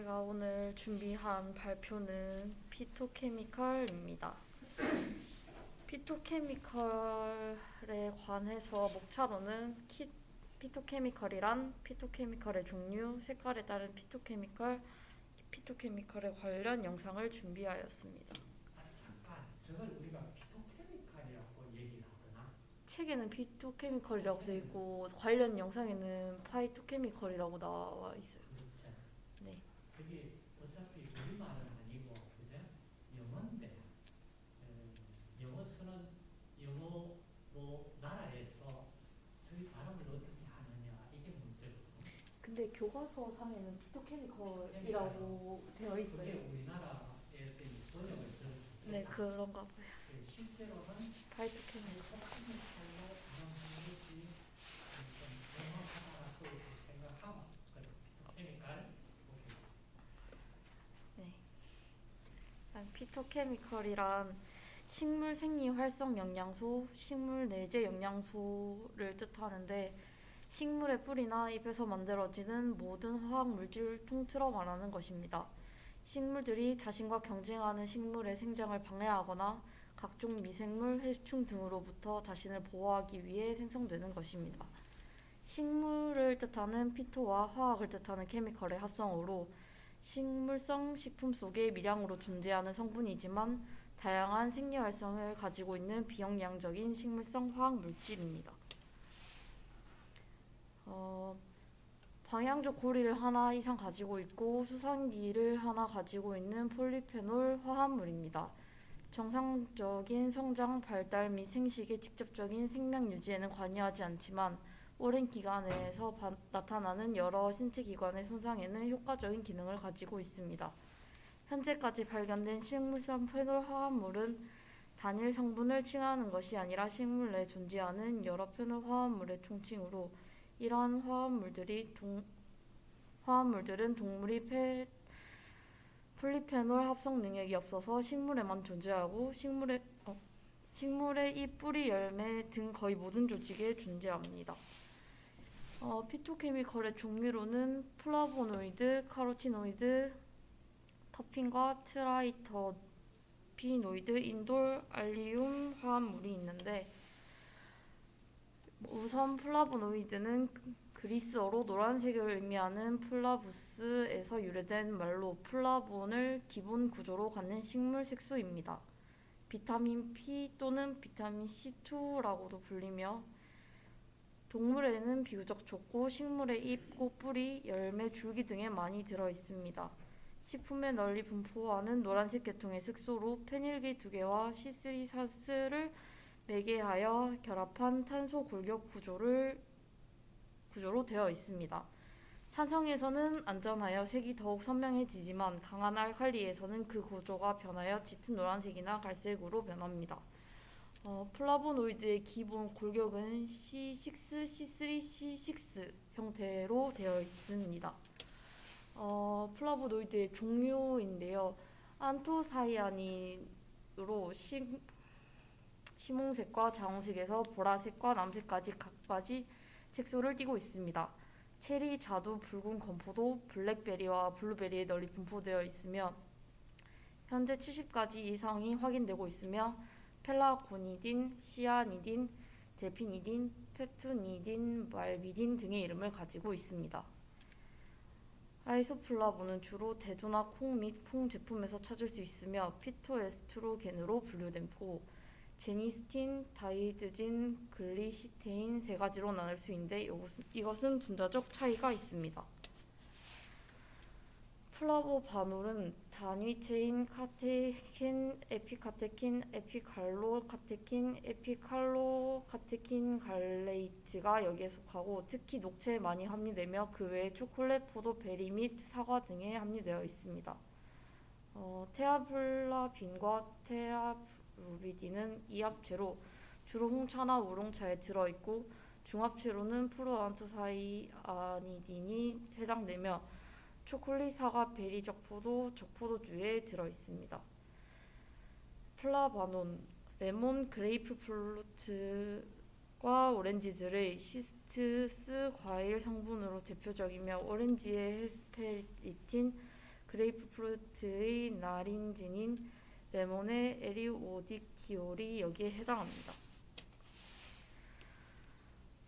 제가 오늘 준비한 발표는 phytochemical입니다. phytochemical에 관해서 목차로는 키, phytochemical이란 phytochemical의 종류, 색깔에 따른 phytochemical, phytochemical에 관련 영상을 준비하였습니다. 아, 잠깐 저걸 우리가 피토케미칼이라고 얘기를 하거나 책에는 phytochemical이라고 되어 있고 관련 영상에는 phytochemical이라고 나와 있어요. 네. 그게 어차피 우리말은 아니고 그죠? 영어인데 에, 영어 쓰는 영어 뭐 나라에서 저희 발음을 어떻게 하느냐 이게 문제거든요. 근데 교과서 상에는 피토케미컬이라고 되어 그게 있어요. 우리나라에 번역을 좀 네, 그런가 봐요. 실제로는 파이토케미컬. 피토케미칼로 발음하는 것이 좀 정확하다고 생각하고 그 피토케미칼 오케이. 네. 일단 피토케미컬이란 식물 생리 활성 영양소, 식물 내재 영양소를 뜻하는데 식물의 뿌리나 잎에서 만들어지는 모든 화학 물질을 통틀어 말하는 것입니다. 식물들이 자신과 경쟁하는 식물의 생장을 방해하거나 각종 미생물, 해충 등으로부터 자신을 보호하기 위해 생성되는 것입니다. 식물을 뜻하는 피토와 화학을 뜻하는 케미컬의 합성어로 식물성 식품 속에 미량으로 존재하는 성분이지만 다양한 생리 활성을 가지고 있는 비영양적인 식물성 화학 물질입니다. 어, 방향적 고리를 하나 이상 가지고 있고 수상기를 하나 가지고 있는 폴리페놀 화합물입니다. 정상적인 성장, 발달 및 생식의 직접적인 생명 유지에는 관여하지 않지만 오랜 기간 내에서 바- 나타나는 여러 신체 기관의 손상에는 효과적인 기능을 가지고 있습니다. 현재까지 발견된 식물성 페놀 화합물은 단일 성분을 칭하는 것이 아니라 식물 내에 존재하는 여러 페놀 화합물의 총칭으로 이러한 화합물들이 동, 화합물들은 동물이 페, 폴리페놀 합성 능력이 없어서 식물에만 존재하고 식물의 어, 식물의 잎, 뿌리, 열매 등 거의 모든 조직에 존재합니다. 어, phytochemical의 종류로는 플라보노이드, 카로티노이드, terpene과 triterpenoid, 인돌, allium 화합물이 있는데 우선 플라보노이드는 그리스어로 노란색을 의미하는 flavus에서 유래된 말로 플라본을 기본 구조로 갖는 식물 색소입니다. 비타민 P 또는 비타민 C2라고도 불리며 동물에는 비교적 적고 식물의 잎, 꽃, 뿌리, 열매, 줄기 등에 많이 들어 있습니다. 식품에 널리 분포하는 노란색 계통의 색소로 페닐기 두 개와 C3사스를 매개하여 결합한 탄소 골격 구조를 구조로 되어 있습니다. 산성에서는 안전하여 색이 더욱 선명해지지만 강한 알칼리에서는 그 구조가 변하여 짙은 노란색이나 갈색으로 변합니다. 어, 플라보노이드의 기본 골격은 C6, C3, C6 형태로 되어 있습니다. 어, 플라보노이드의 종류인데요. 안토사이아닌으로 시, 심홍색과 자홍색에서 보라색과 남색까지 각가지 색소를 띠고 있습니다. 체리, 자두, 붉은 건포도, 블랙베리와 블루베리에 널리 분포되어 있으며 현재 70가지 이상이 확인되고 있으며 pelargonidin, cyanidin, delphinidin, petunidin, malvidin 등의 이름을 가지고 있습니다. isoflavone은 주로 대두나 콩 및 콩 제품에서 찾을 수 있으며 phytoestrogen으로 분류되고 genistein, daidzein, glycitein 세 가지로 나눌 수 있는데 이것은 분자적 차이가 있습니다. flavanol은 단위체인 카테킨, 에피카테킨, 에피갈로카테킨, 에피칼로카테킨 갈레이트가 여기에 속하고 특히 녹차에 많이 함유되며 그 외에 초콜릿, 포도, berry 및 사과 등에 함유되어 있습니다. 어, theaflavin과 thearubigin은 이합체로 주로 홍차나 우롱차에 들어있고 중합체로는 proanthocyanidin이 해당되며 초콜릿, 사과, berry, 적포도, 적포도주에 들어있습니다. flavanone, 레몬, grapefruit과 오렌지들의 citrus 과일 성분으로 대표적이며 오렌지의 hesperetin, grapefruit의 naringin인 레몬의 eriodictyol이 여기에 해당합니다.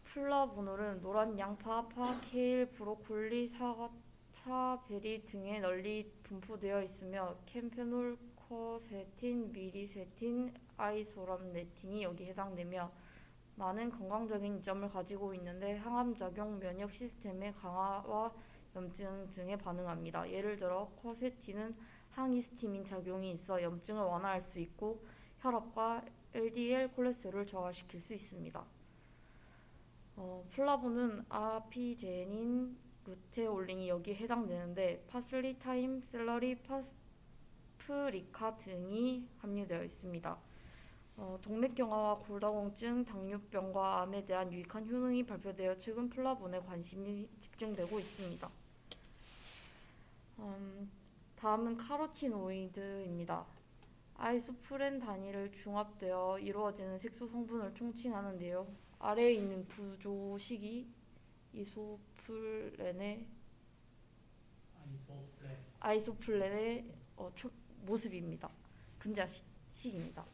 flavonol은 노란 양파, 파, 케일, 브로콜리, 사과, 차, berry 등에 널리 분포되어 있으며 kaempferol, quercetin, myricetin, isorhamnetin이 여기에 해당되며 많은 건강적인 이점을 가지고 있는데 항암작용, 면역 시스템의 강화와 염증 등에 반응합니다. 예를 들어 quercetin은 항히스타민 작용이 있어 염증을 완화할 수 있고 혈압과 LDL 콜레스테롤을 저하시킬 수 있습니다. 어, flavone은 apigenin, luteolin이 여기에 해당되는데 파슬리, thyme, 셀러리, 파프리카 등이 함유되어 있습니다. 어, 동맥경화와 골다공증, 당뇨병과 암에 대한 유익한 효능이 발표되어 최근 flavone에 관심이 집중되고 있습니다. 음, 다음은 카로티노이드입니다. 아이소프렌 단위를 중합되어 이루어지는 색소 성분을 총칭하는데요. 아래에 있는 구조식이 이소 플렌의 아이소플레 아이소플렌의 어, 초- 모습입니다. 분자식입니다.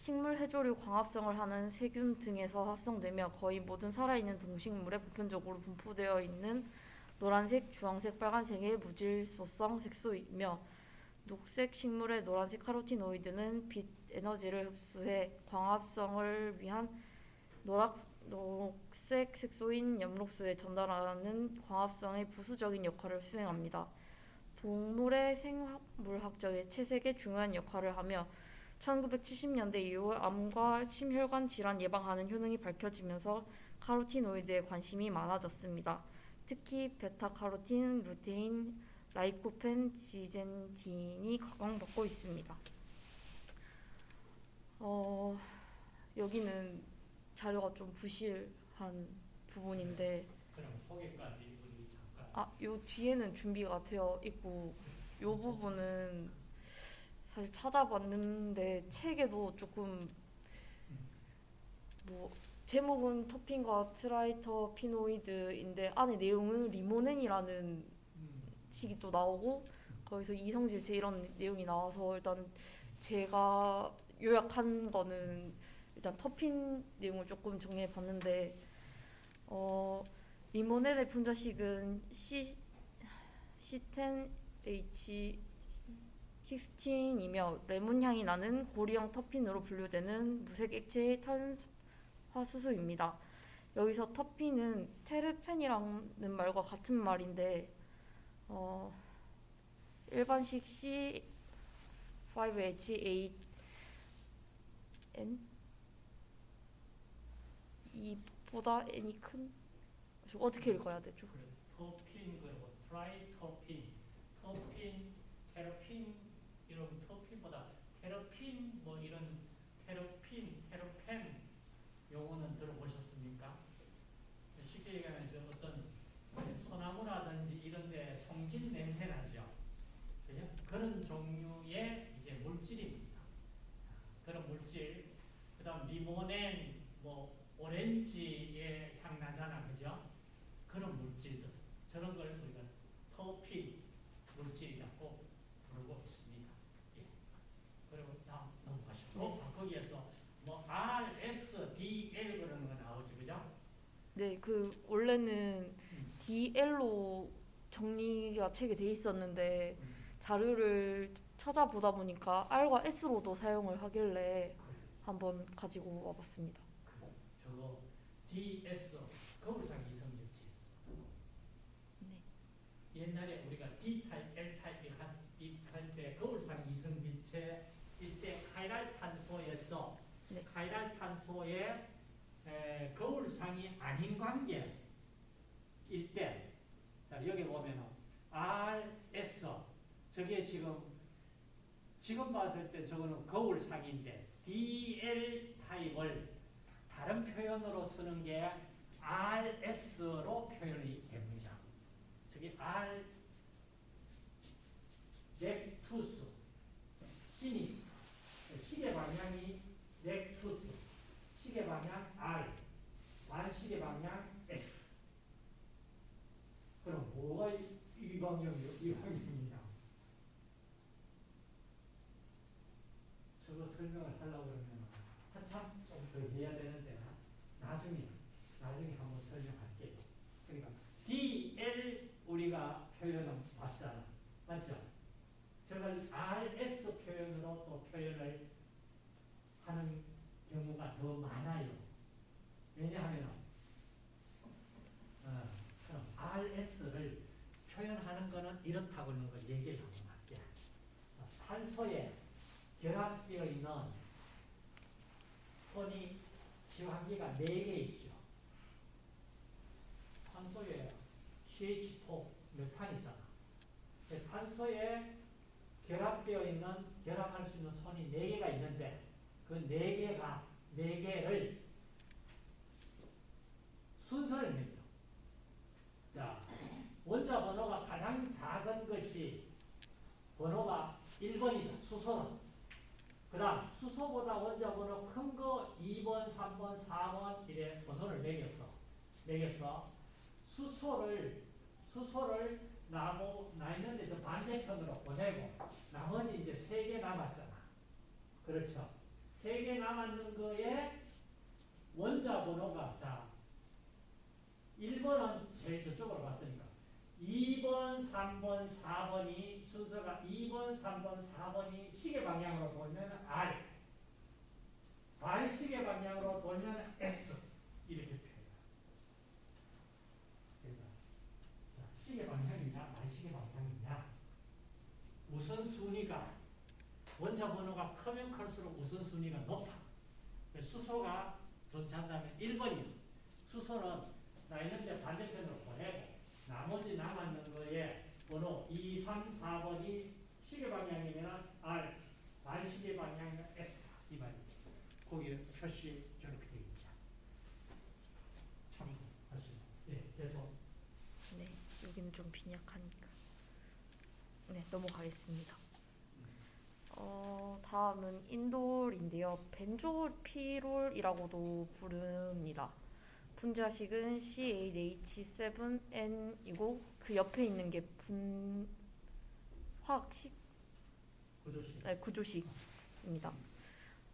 식물 해조류 광합성을 하는 세균 등에서 합성되며 거의 모든 살아있는 동식물에 보편적으로 분포되어 있는 노란색, 주황색, 빨간색의 무질소성 색소이며 녹색 식물의 노란색 카로티노이드는 빛 에너지를 흡수해 광합성을 위한 노락, 녹색 색소인 엽록소에 전달하는 광합성의 부수적인 역할을 수행합니다. 동물의 생물학적인 채색에 중요한 역할을 하며 1970년대 이후 암과 심혈관 질환 예방하는 효능이 밝혀지면서 카로티노이드에 관심이 많아졌습니다. 특히 베타카로틴, 루테인, 라이코펜, 지젠틴이 각광받고 있습니다. 어, 여기는 자료가 좀 부실 한 부분인데 아, 요 뒤에는 준비가 되어 있고 요 부분은 사실 찾아봤는데 책에도 조금 뭐 제목은 터핀과 트라이터 피노이드인데 안에 내용은 limonene이라는 음, 식이 또 나오고 거기서 이성질체 이런 내용이 나와서 일단 제가 요약한 거는 일단 terpene 내용을 조금 정리해 봤는데 어 limonene의 분자식은 C C10H 16이며 레몬 향이 나는 고리형 terpene으로 분류되는 무색 액체의 탄화수소입니다. 여기서 터핀은 테르펜이라는 말과 같은 말인데 어, 일반식 C5H8N 이 보다 n이 큰저 어떻게 읽어야 되죠? 토핀 그리고 트라이 토핀 토핀 테로핀 이런 토핀보다 테로핀 뭐 이런 테로핀 테로펜 용어는 들어보셨습니까? 쉽게 얘기하면 저 어떤 소나무라든지 이런 데 송진 냄새 나죠. 그죠? 그런 종류의 이제 물질입니다. 그런 물질. 그다음 리모넨 뭐 오렌지의 향 나잖아. 그죠? 그런 물질들. 저런 걸 우리가 토핀 물질이라고 부르고 있습니다. 예. 그리고 다음 넘어가시고 아, 거기에서 뭐 R, S, D, L 그런 거 나오죠. 그죠? 네, 그 원래는 음. DL로 정리가 책에 돼 있었는데 음. 자료를 찾아보다 보니까 R과 S로도 사용을 하길래 한번 가지고 와봤습니다. 저거 DS 거울상 이성질체. 네. 옛날에 우리가 D 타입, L 타입이 할때 거울상 이성질체 이때 카이랄 탄소에서 네. 카이랄 탄소의 에, 거울상이 아닌 관계 일 때, 자 여기 보면은 RS 저게 지금 지금 봤을 때 저거는 거울상인데 DL 타입을 다른 표현으로 쓰는 게 RS로 표현이 됩니다. 저기 R 넥투스 시니스 시계 방향이 넥투스 시계 방향 R 반시계 방향 S 그럼 뭐가 이방형이요? 이방형이냐? 설명을 하려고 그러면 한참 좀 더 해야 되는데 나중에 나중에 한번 설명할게요. 그러니까 DL 우리가 표현은 맞잖아. 맞죠? 저걸 RS 표현으로 또 표현을 하는 경우가 더 많아요. 왜냐하면 어, 그럼 RS를 표현하는 거는 이렇다고 하는 걸 얘기를 한번 할게. 어, 산소에 결합되어 있는 손이 지화기가 4개 있죠. 산소에 CH4 메탄이잖아. 근데 산소에 결합되어 있는, 결합할 수 있는 손이 4개가 있는데, 그 4개가, 4개를 순서를 매겨. 자, 원자 번호가 가장 작은 것이 번호가 1번이다. 수소는. 그 다음, 수소보다 원자 번호 큰 거 2번, 3번, 4번 이래 번호를 매겼어. 매겼어. 수소를, 수소를 나고, 나 있는데 저 반대편으로 보내고, 나머지 이제 세 개 남았잖아. 그렇죠. 세 개 남았는 거에 원자 번호가, 자, 1번은 제일 저쪽으로 갔으니까. 2번, 3번, 4번이 순서가 2번, 3번, 4번이 시계 방향으로 돌면 R. 반시계 방향으로 돌면 S. 이렇게 표현해요. 그러니까 자, 시계 방향이냐, 반시계 방향이냐. 우선순위가 원자 번호가 크면 클수록 우선순위가 높아. 수소가 존재한다면 1번이요. 수소는 나 있는데 반대편으로 보내고 나머지 남았는 거에 번호 2, 3, 4번이 시계 방향이면 R, 반시계 방향이면 S 이 말이에요. 거기 표시 저렇게 되어 있죠. 참고하시고. 예, 계속. 네, 여기는 좀 빈약하니까. 네, 넘어가겠습니다. 어, 다음은 인돌인데요. 벤조피롤이라고도 부릅니다. 분자식은 CaH7N이고 그 옆에 있는 게 분 화학식 구조식. 네, 구조식입니다.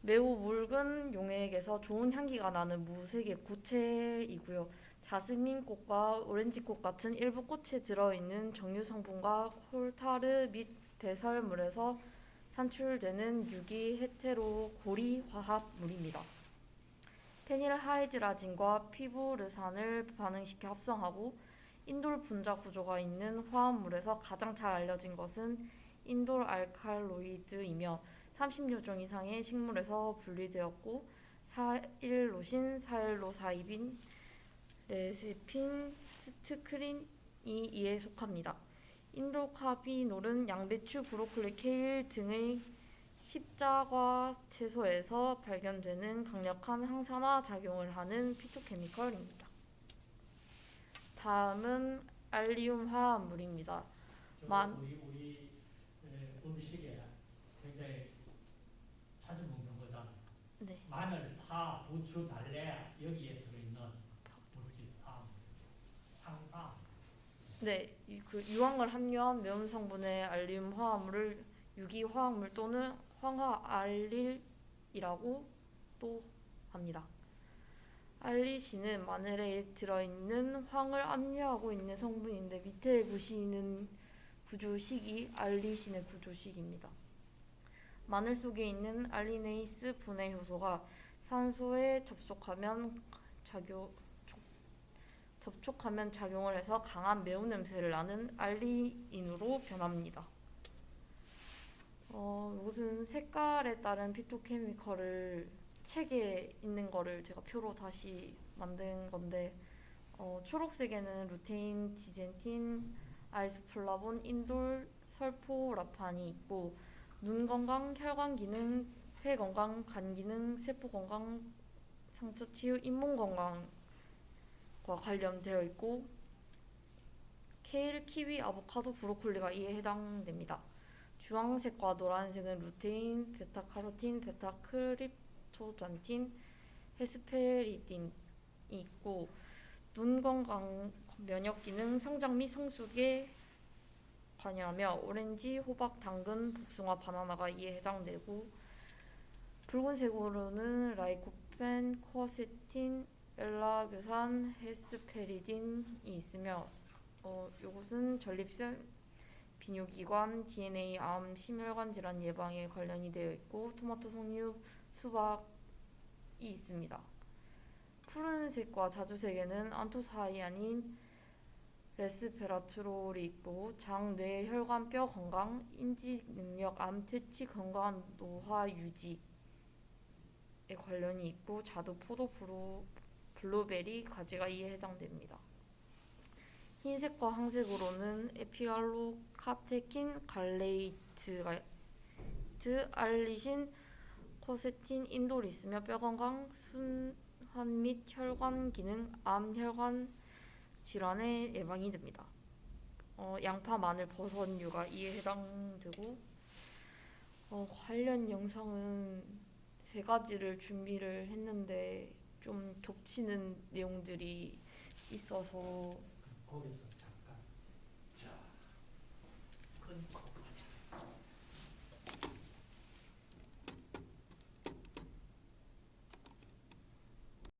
매우 묽은 용액에서 좋은 향기가 나는 무색의 고체이고요. 자스민 꽃과 오렌지 꽃 같은 일부 꽃에 들어있는 정유 성분과 콜타르 및 배설물에서 산출되는 유기 헤테로 고리 화합물입니다. 페닐하이드라진과 피부르산을 반응시켜 합성하고 인돌 분자 구조가 있는 화합물에서 가장 잘 알려진 것은 인돌 알칼로이드이며 30여 종 이상의 식물에서 분리되었고 4일로신, 4일로사입인, 레세핀, 스트크린이 이에 속합니다. indole carbinol은 양배추, 브로콜리, 케일 등의 십자과 채소에서 발견되는 강력한 항산화 작용을 하는 phytochemical입니다. 다음은 allium 화합물입니다. 저 만- 우리 우리 에, 음식에 굉장히 자주 먹는 거잖아요. 네. 마늘, 파, 부추, 달래 여기에 들어있는 물질 화합물. 황화. 네, 이- 그 유황을 함유한 매운 성분의 알리움 화합물을 유기 화합물 또는 황화 알릴이라고 또 합니다. 알리신은 마늘에 들어있는 황을 함유하고 있는 성분인데 밑에 보시는 구조식이 알리신의 구조식입니다. 마늘 속에 있는 알리네이스 분해 효소가 산소에 접촉하면 작용 접촉하면 작용을 해서 강한 매운 냄새를 나는 알리인으로 변합니다. 어, 이것은 색깔에 따른 피토케미컬을 책에 있는 거를 제가 표로 다시 만든 건데 어, 초록색에는 루테인, 지젠틴, 아이스플라본, 인돌, 설포 라판이 있고 눈 건강, 혈관 기능, 폐 건강, 간 기능, 세포 건강, 상처 치유, 잇몸 건강 과 관련되어 있고 케일, 키위, 아보카도, 브로콜리가 이에 해당됩니다. 주황색과 노란색은 루테인, 베타카로틴, beta-cryptoxanthin, hesperidin이 있고 눈 건강, 면역 기능, 성장 및 성숙에 관여하며 오렌지, 호박, 당근, 복숭아, 바나나가 이에 해당되고 붉은색으로는 lycopene, quercetin, 엘라그산, hesperidin이 있으며 어, 이것은 전립선, 비뇨기관, DNA, 암, 심혈관 질환 예방에 관련이 되어 있고 토마토, 석류, 수박이 있습니다. 푸른색과 자주색에는 anthocyanin, resveratrol이 있고 장, 뇌, 혈관, 뼈 건강, 인지 능력, 암, 퇴치, 건강한 노화 유지에 관련이 있고 자두, 포도, 브로, 블루베리, 가지가 이에 해당됩니다. 흰색과 황색으로는 epigallocatechin gallate, allicin, quercetin, 인돌이 있으며 뼈 건강, 순환 및 혈관 기능, 암, 혈관 질환의 예방이 됩니다. 어, 양파, 마늘, 버섯류가 이에 해당되고 어, 관련 영상은 세 가지를 준비를 했는데 좀 겹치는 내용들이 있어서 거기서 잠깐. 자 끊고